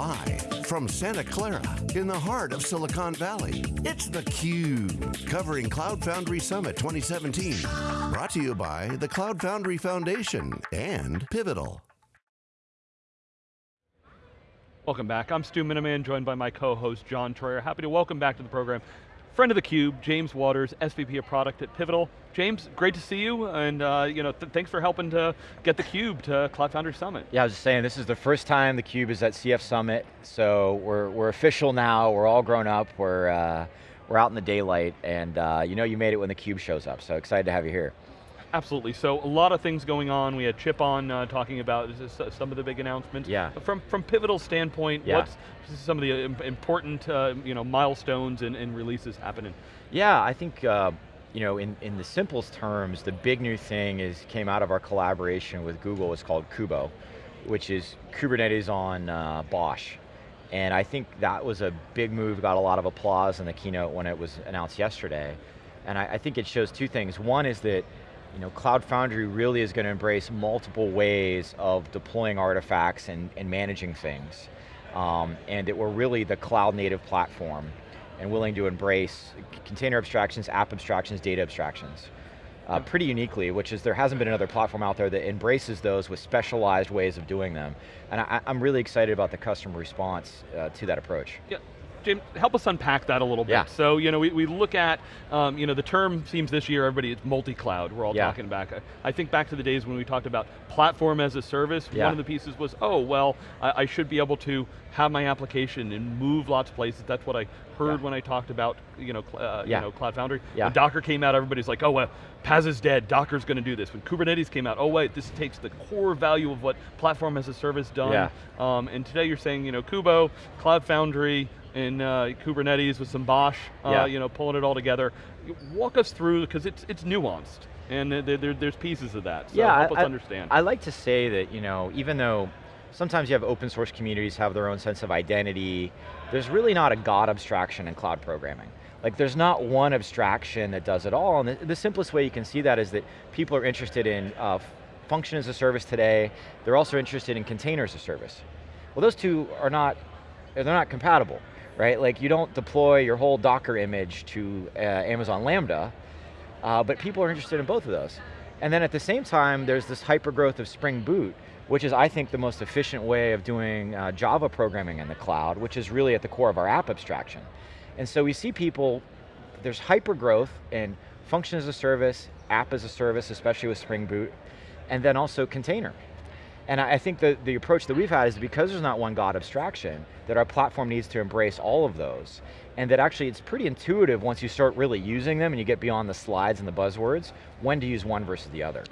Live from Santa Clara in the heart of Silicon Valley, it's theCUBE, covering Cloud Foundry Summit 2017. Brought to you by the Cloud Foundry Foundation and Pivotal. Welcome back, I'm Stu Miniman, joined by my co-host John Troyer. Happy to welcome back to the program friend of theCUBE, James Watters, SVP of Product at Pivotal. James, great to see you, and uh, you know, th thanks for helping to get theCUBE to Cloud Foundry Summit. Yeah, I was just saying, this is the first time theCUBE is at CF Summit, so we're, we're official now, we're all grown up, we're, uh, we're out in the daylight, and uh, you know you made it when theCUBE shows up, so excited to have you here. Absolutely, so a lot of things going on. We had Chip on uh, talking about some of the big announcements. Yeah. From, from Pivotal standpoint, yeah. what's some of the important uh, you know, milestones and, and, releases happening? Yeah, I think uh, you know, in, in the simplest terms, the big new thing is came out of our collaboration with Google, it's called Kubo, which is Kubernetes on uh, BOSH. And I think that was a big move, got a lot of applause in the keynote when it was announced yesterday. And I, I think it shows two things. One is that you know, Cloud Foundry really is going to embrace multiple ways of deploying artifacts and, and managing things. Um, and that we're really the cloud native platform and willing to embrace container abstractions, app abstractions, data abstractions. Uh, pretty uniquely, which is there hasn't been another platform out there that embraces those with specialized ways of doing them. And I, am really excited about the customer response uh, to that approach. Yeah, Jim, help us unpack that a little bit. Yeah. So, you know, we, we look at, um, you know, the term seems this year, everybody, it's multi-cloud, we're all yeah. talking about. I think back to the days when we talked about platform as a service, yeah. one of the pieces was, oh, well, I, I, should be able to have my application and move lots of places. That's what I heard when I talked about, you know, uh, you know, Cloud Foundry. When Docker came out, everybody's like, oh, well, PaaS is dead, Docker's going to do this. When Kubernetes came out, oh wait, this takes the core value of what platform as a service done. Um, and today you're saying, you know, Kubo, Cloud Foundry, in uh, Kubernetes with some BOSH, uh, yeah. you know, pulling it all together. Walk us through, because it's, it's nuanced, and there, there, there's pieces of that, so yeah, help I, us understand. I like to say that, you know, even though sometimes you have open source communities have their own sense of identity, there's really not a God abstraction in cloud programming. Like there's not one abstraction that does it all, and the, the simplest way you can see that is that people are interested in uh, function as a service today, they're also interested in containers as a service. Well those two are not, they're not compatible right? Like you don't deploy your whole Docker image to uh, Amazon Lambda, uh, but people are interested in both of those. And then at the same time, there's this hyper growth of Spring Boot, which is I think the most efficient way of doing uh, Java programming in the cloud, which is really at the core of our app abstraction. And so we see people, there's hyper growth in function as a service, app as a service, especially with Spring Boot, and then also container. And I think that the approach that we've had is because there's not one God abstraction, that our platform needs to embrace all of those. And that actually it's pretty intuitive once you start really using them and you get beyond the slides and the buzzwords, when to use one versus the other.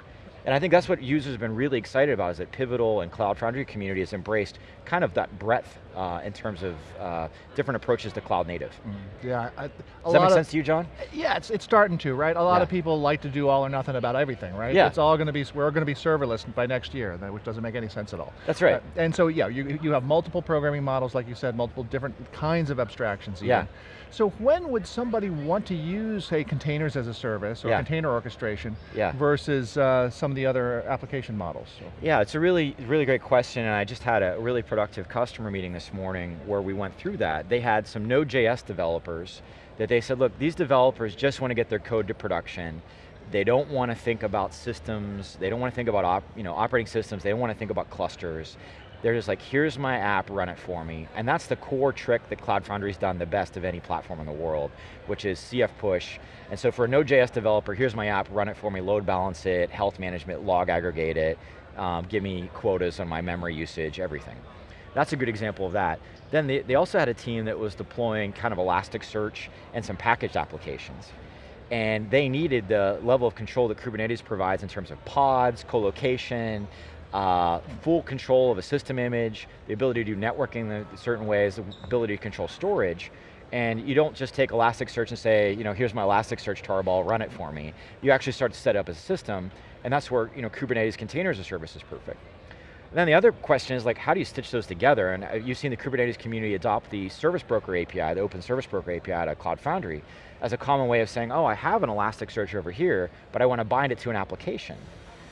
And I think that's what users have been really excited about is that Pivotal and Cloud Foundry community has embraced kind of that breadth uh, in terms of uh, different approaches to cloud native. Mm, yeah. I, Does that make sense to you, John? Yeah, it's, it's starting to, right? A lot yeah. of people like to do all or nothing about everything, right? Yeah. It's all going to be, we're going to be serverless by next year, which doesn't make any sense at all. That's right. Uh, and so yeah, you, you have multiple programming models, like you said, multiple different kinds of abstractions even. Yeah. So when would somebody want to use, say, containers as a service, or yeah. container orchestration, yeah. versus uh, some of the other application models? So. Yeah, it's a really, really great question, and I just had a really productive customer meeting this morning where we went through that. They had some Node.js developers that they said, look, these developers just want to get their code to production. They don't want to think about systems, they don't want to think about op, you know, operating systems, they don't want to think about clusters. They're just like, here's my app, run it for me. And that's the core trick that Cloud Foundry's done the best of any platform in the world, which is CF push. And so for a Node.js developer, here's my app, run it for me, load balance it, health management, log aggregate it, um, give me quotas on my memory usage, everything. That's a good example of that. Then they, they also had a team that was deploying kind of Elasticsearch and some packaged applications. And they needed the level of control that Kubernetes provides in terms of pods, co-location, uh, full control of a system image, the ability to do networking in certain ways, the ability to control storage, and you don't just take Elasticsearch and say, you know, here's my Elasticsearch tarball, run it for me. You actually start to set up a system, and that's where you know, Kubernetes containers as a service is perfect. And then the other question is like, how do you stitch those together? And uh, you've seen the Kubernetes community adopt the Service Broker API, the Open Service Broker API to Cloud Foundry, as a common way of saying, oh, I have an Elasticsearch over here, but I want to bind it to an application.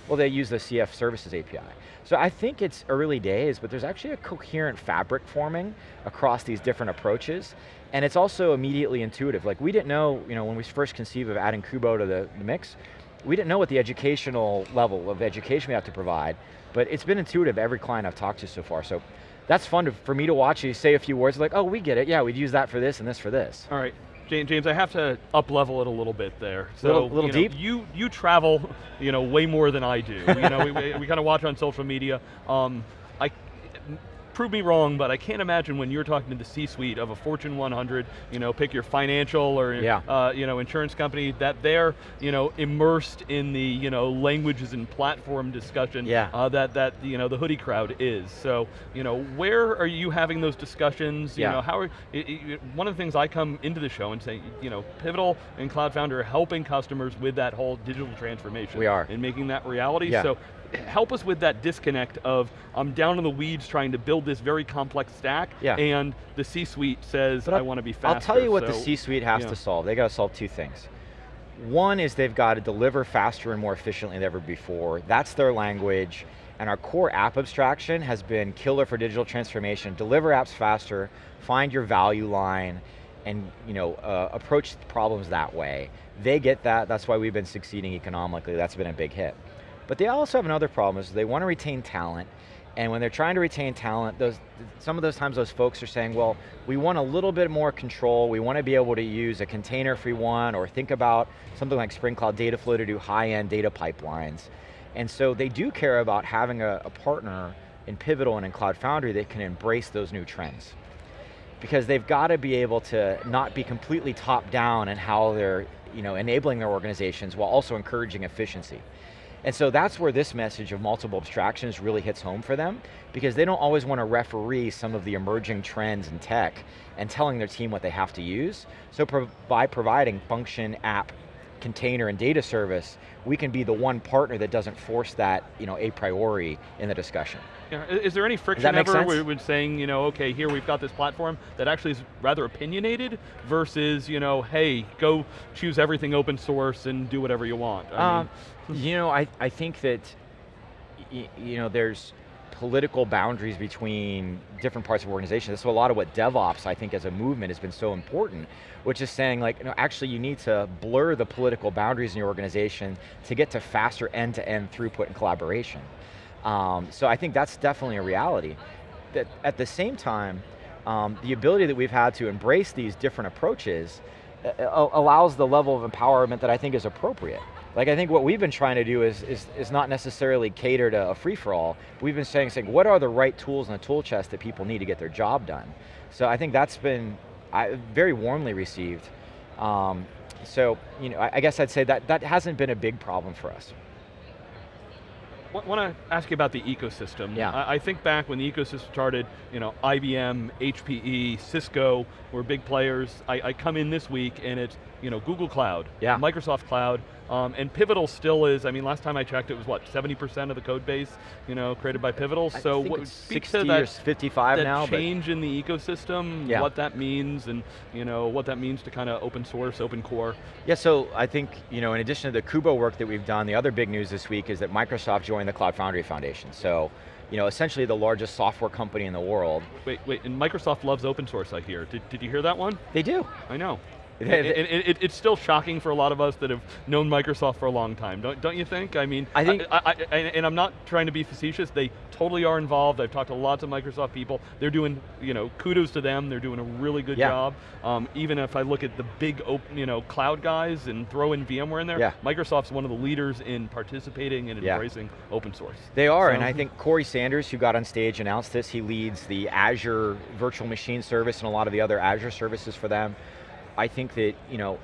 Well, they use the CF Services API. So I think it's early days, but there's actually a coherent fabric forming across these different approaches, and it's also immediately intuitive. Like we didn't know, you know, when we first conceived of adding Kubo to the, the mix, we didn't know what the educational level of education we have to provide, but it's been intuitive every client I've talked to so far. So that's fun to, for me to watch you say a few words like, oh, we get it, yeah, we'd use that for this and this for this. All right, James, I have to up level it a little bit there. So, little, little you deep? You, you travel you know, way more than I do. you know, we, we kind of watch on social media. Um, prove me wrong, but I can't imagine when you're talking to the C-suite of a Fortune 100, you know, pick your financial or yeah. uh, you know, insurance company, that they're you know, immersed in the you know, languages and platform discussion yeah. uh, that, that you know, the hoodie crowd is. So you know, where are you having those discussions? You yeah. know, how are, it, it, one of the things I come into the show and say, you know, Pivotal and Cloud Foundry are helping customers with that whole digital transformation. We are. And making that reality. Yeah. So help us with that disconnect of I'm down in the weeds trying to build this very complex stack, yeah. and the C-suite says I want to be faster. I'll tell you what so, the C-suite has to solve. They got to solve two things. One is they've got to deliver faster and more efficiently than ever before. That's their language. And our core app abstraction has been killer for digital transformation. Deliver apps faster, find your value line, and you know, uh, approach problems that way. They get that, that's why we've been succeeding economically. That's been a big hit. But they also have another problem is they want to retain talent, and when they're trying to retain talent, those, some of those times those folks are saying, well, we want a little bit more control, we want to be able to use a container if we want, or think about something like Spring Cloud Dataflow to do high-end data pipelines. And so they do care about having a, a partner in Pivotal and in Cloud Foundry that can embrace those new trends. Because they've got to be able to not be completely top down in how they're you know, enabling their organizations while also encouraging efficiency. And so that's where this message of multiple abstractions really hits home for them, because they don't always want to referee some of the emerging trends in tech and telling their team what they have to use. So pro by providing function, app, container, and data service, we can be the one partner that doesn't force that you know, a priori in the discussion. Yeah, is there any friction ever with saying, you know, okay, here we've got this platform that actually is rather opinionated versus, you know, hey, go choose everything open source and do whatever you want? I um, mean, you know, I, I think that, you know, there's political boundaries between different parts of organizations. That's a lot of what DevOps, I think, as a movement has been so important, which is saying like, you know, actually you need to blur the political boundaries in your organization to get to faster end-to-end -end throughput and collaboration. Um, so I think that's definitely a reality. That at the same time, um, the ability that we've had to embrace these different approaches uh, uh, allows the level of empowerment that I think is appropriate. Like I think what we've been trying to do is, is, is not necessarily cater to a free-for-all. We've been saying, saying, what are the right tools in the tool chest that people need to get their job done? So I think that's been I, very warmly received. Um, so, you know, I, I guess I'd say that that hasn't been a big problem for us want to ask you about the ecosystem. Yeah. I, I, think back when the ecosystem started, you know, IBM, HPE, Cisco were big players. I, I come in this week and it's, you know, Google Cloud, yeah. Microsoft Cloud, um, and Pivotal still is, I mean, last time I checked it was what, 70% of the code base, you know, created by Pivotal? I so what, speak 60 to that, 55 that now. change in the ecosystem, yeah. what that means, and you know, what that means to kind of open source, open core. Yeah, so I think, you know, in addition to the Kubo work that we've done, the other big news this week is that Microsoft joined the Cloud Foundry Foundation. So, you know, essentially the largest software company in the world. Wait, wait, and Microsoft loves open source, I hear. Did, did you hear that one? They do. I know it, it, it, it's still shocking for a lot of us that have known Microsoft for a long time, don't, don't you think? I mean, I think, I, I, and I'm not trying to be facetious, they totally are involved. I've talked to lots of Microsoft people. They're doing, you know, kudos to them. They're doing a really good yeah. job. Um, even if I look at the big, open, you know, cloud guys and throw in VMware in there, yeah. Microsoft's one of the leaders in participating and embracing yeah. open source. They are, so, and I think Corey Sanders, who got on stage, announced this. He leads the Azure Virtual Machine Service and a lot of the other Azure services for them. I think that, you know,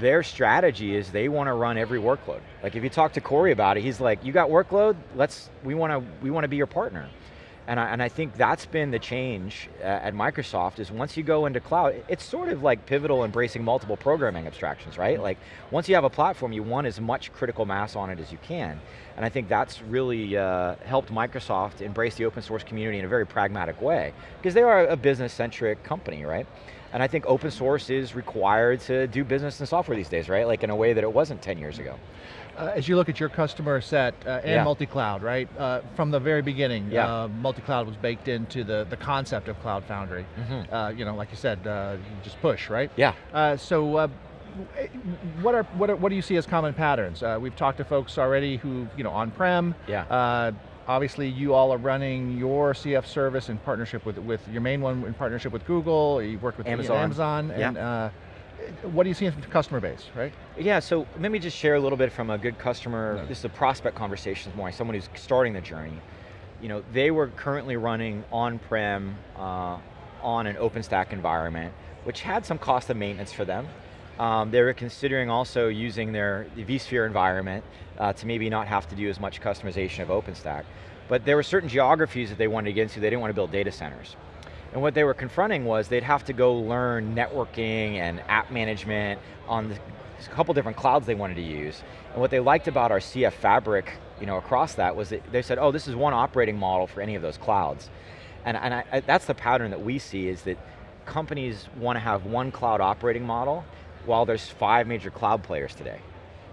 their strategy is they want to run every workload. Like if you talk to Corey about it, he's like, you got workload, let's, we want to, we want to be your partner. And I, and I think that's been the change uh, at Microsoft is once you go into cloud, it's sort of like pivotal embracing multiple programming abstractions, right? Like once you have a platform, you want as much critical mass on it as you can. And I think that's really uh, helped Microsoft embrace the open source community in a very pragmatic way. Because they are a business-centric company, right? And I think open source is required to do business and software these days, right? Like in a way that it wasn't 10 years ago. Uh, as you look at your customer set uh, and yeah. multi-cloud, right? Uh, from the very beginning, yeah. Uh, multi-cloud was baked into the, the concept of Cloud Foundry. Mm -hmm. you know, like you said, you just push, right? Yeah. so what are, what are what do you see as common patterns? we've talked to folks already who, you know, on-prem. Yeah. Obviously, you all are running your CF service in partnership with with your main one in partnership with Google. You work with Amazon, Amazon, and what are you seeing from the customer base, right? Yeah, so let me just share a little bit from a good customer, no. this is a prospect conversation more, someone who's starting the journey. You know, they were currently running on-prem uh, on an OpenStack environment, which had some cost of maintenance for them. Um, they were considering also using their vSphere environment uh, to maybe not have to do as much customization of OpenStack. But there were certain geographies that they wanted to get into, they didn't want to build data centers. And what they were confronting was they'd have to go learn networking and app management on the, a couple different clouds they wanted to use. And what they liked about our CF Fabric you know, across that was that they said, oh, this is one operating model for any of those clouds. And, and I, I, that's the pattern that we see is that companies want to have one cloud operating model while there's five major cloud players today.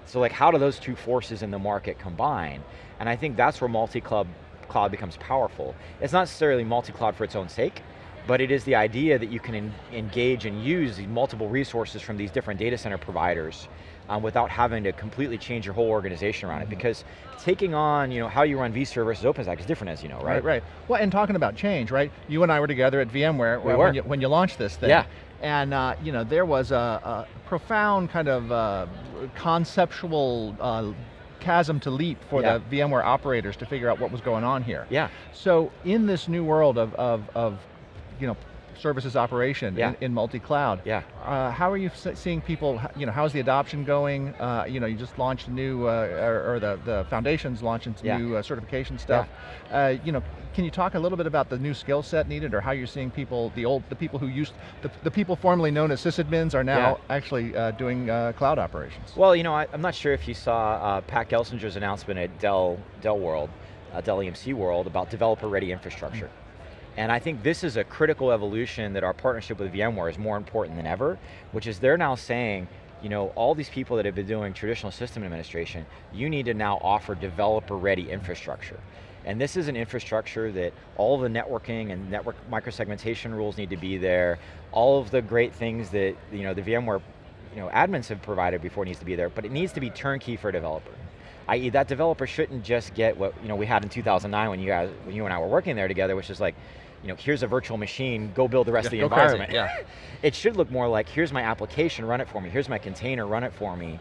So like how do those two forces in the market combine? And I think that's where multi-cloud cloud becomes powerful. It's not necessarily multi-cloud for its own sake, but it is the idea that you can engage and use multiple resources from these different data center providers um, without having to completely change your whole organization around mm -hmm. it. Mm-hmm. Because taking on, you know, how you run vSphere versus OpenStack is different as you know, right? Right, right. Well, and talking about change, right? You and I were together at VMware we when, you, when you launched this thing. Yeah. And uh, you know, there was a, a profound kind of uh, conceptual uh, chasm to leap for yeah. the VMware operators to figure out what was going on here. Yeah. So in this new world of, of, of you know, services operation yeah. in, in multi-cloud. Yeah. Uh, how are you seeing people, you know, how's the adoption going? Uh, you know, you just launched a new, uh, or, or, the, the foundation's launching yeah. new uh, certification stuff. Yeah. Uh, you know, can you talk a little bit about the new skill set needed or how you're seeing people, the old, the people who used, the, the people formerly known as sysadmins are now actually uh, doing cloud operations? Well, you know, I, am not sure if you saw Pat Gelsinger's announcement at Dell, Dell World, Dell EMC World about developer-ready infrastructure. Mm -hmm. And I think this is a critical evolution that our partnership with VMware is more important than ever, which is they're now saying, you know, all these people that have been doing traditional system administration, you need to now offer developer-ready infrastructure. And this is an infrastructure that all the networking and network microsegmentation rules need to be there. All of the great things that you know the VMware you know, admins have provided before needs to be there, but it needs to be turnkey for a developer. I.e. that developer shouldn't just get what you know we had in 2009 when you guys, when you and I were working there together, which is like, you know, here's a virtual machine, go build the rest yeah, of the environment. Crazy, yeah. it should look more like, here's my application, run it for me. Here's my container, run it for me.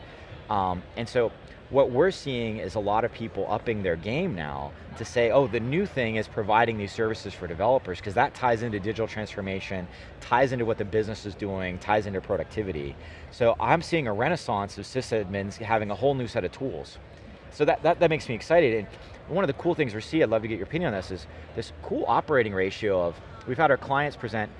Um, and so, what we're seeing is a lot of people upping their game now to say, oh, the new thing is providing these services for developers, because that ties into digital transformation, ties into what the business is doing, ties into productivity. So I'm seeing a renaissance of sysadmins having a whole new set of tools. So that, that, that makes me excited. And one of the cool things we see, I'd love to get your opinion on this, is this cool operating ratio of, we've had our clients present,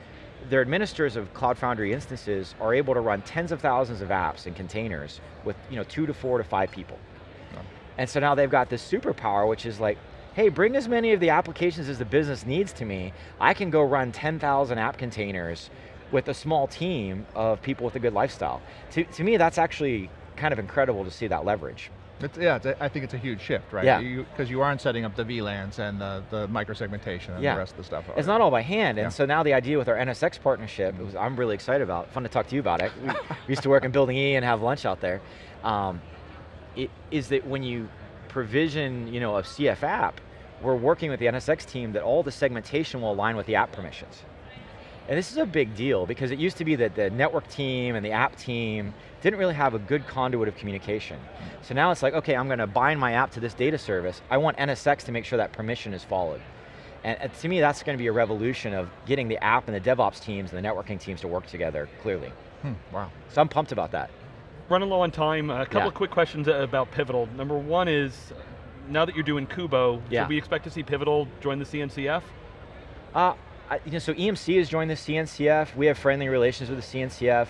their administrators of Cloud Foundry instances are able to run tens of thousands of apps and containers with you know, two to four to five people. And so now they've got this superpower, which is like, hey, bring as many of the applications as the business needs to me. I can go run 10,000 app containers with a small team of people with a good lifestyle. To, to me, that's actually kind of incredible to see that leverage. It's, yeah, it's a, I think it's a huge shift, right? Yeah. Because you, you, aren't setting up the VLANs and the, the microsegmentation and yeah. the rest of the stuff. It's not all by hand, and yeah. so now the idea with our NSX partnership, was, I'm really excited about, fun to talk to you about it. We, we used to work in Building E and have lunch out there. Um, it, is that when you provision you know, a CF app, we're working with the NSX team that all the segmentation will align with the app permissions. And this is a big deal because it used to be that the network team and the app team didn't really have a good conduit of communication. So now it's like, okay, I'm going to bind my app to this data service. I want NSX to make sure that permission is followed. And to me, that's going to be a revolution of getting the app and the DevOps teams and the networking teams to work together, clearly. Hmm, wow. So I'm pumped about that. Running low on time, a couple yeah. of quick questions about Pivotal. Number one is, now that you're doing Kubo, yeah. should we expect to see Pivotal join the CNCF? Uh, You know, so EMC has joined the CNCF. We have friendly relations with the CNCF.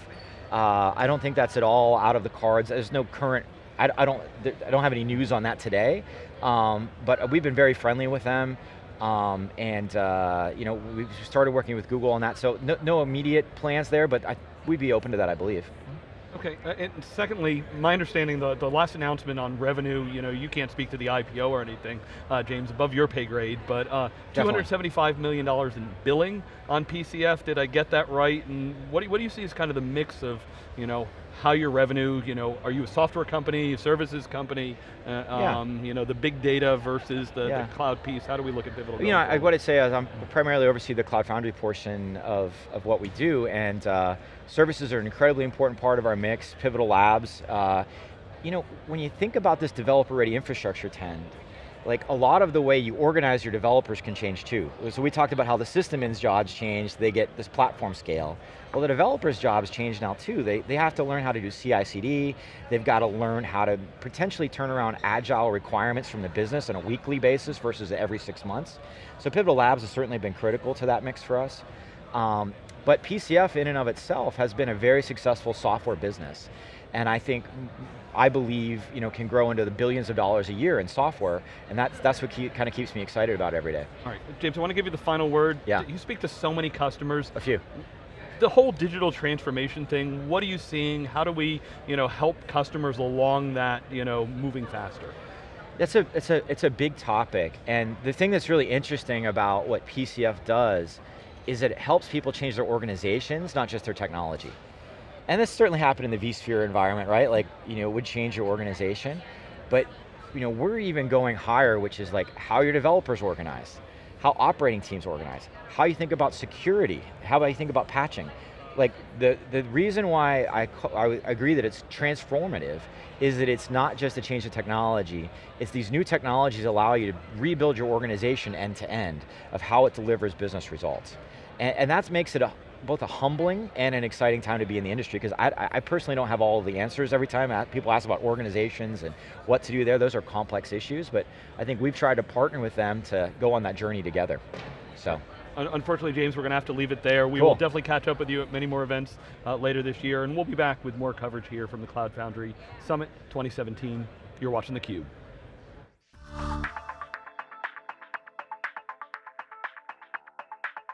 Uh, I don't think that's at all out of the cards. There's no current, I, I don't, I don't have any news on that today, um, but we've been very friendly with them. Um, and uh, you know, we've started working with Google on that, so no, no immediate plans there, but I, we'd be open to that, I believe. Okay, uh, and secondly, my understanding, the, the last announcement on revenue, you know, you can't speak to the IPO or anything, uh, James, above your pay grade, but uh, $275 million in billing on PCF, did I get that right? And what do, what do you see as kind of the mix of, you know, how your revenue, you know, are you a software company, a services company, uh, yeah. um, you know, the big data versus the, yeah. the, cloud piece, how do we look at Pivotal? You know, I, what I'd say is I'm primarily oversee the Cloud Foundry portion of, of what we do, and uh, services are an incredibly important part of our mix, Pivotal Labs. Uh, you know, when you think about this developer-ready infrastructure trend, like a lot of the way you organize your developers can change too. So we talked about how the system systems jobs change, they get this platform scale. Well, the developers' jobs change now too. They, they have to learn how to do CI/CD. They've got to learn how to potentially turn around agile requirements from the business on a weekly basis versus every six months. So Pivotal Labs has certainly been critical to that mix for us. Um, but PCF in and of itself has been a very successful software business. And I think, I believe, you know, can grow into the billions of dollars a year in software, and that's, that's what keep, kind of keeps me excited about every day. All right, James, I want to give you the final word. Yeah. You speak to so many customers. A few the whole digital transformation thing, what are you seeing? How do we you know, help customers along that you know, moving faster? It's a, it's, a, it's a big topic, and the thing that's really interesting about what PCF does is that it helps people change their organizations, not just their technology. And this certainly happened in the vSphere environment, right? Like, you know, it would change your organization, but you know, we're even going higher, which is like how your developers organize how operating teams organize, how you think about security, how you think about patching. Like the, the reason why I, I agree that it's transformative is that it's not just a change of technology, it's these new technologies allow you to rebuild your organization end to end of how it delivers business results. And, and that makes it a both a humbling and an exciting time to be in the industry because I, I, personally don't have all the answers every time people ask about organizations and what to do there. Those are complex issues, but I think we've tried to partner with them to go on that journey together, so. Unfortunately, James, we're going to have to leave it there. We cool. will definitely catch up with you at many more events uh, later this year, and we'll be back with more coverage here from the Cloud Foundry Summit 2017. You're watching theCUBE.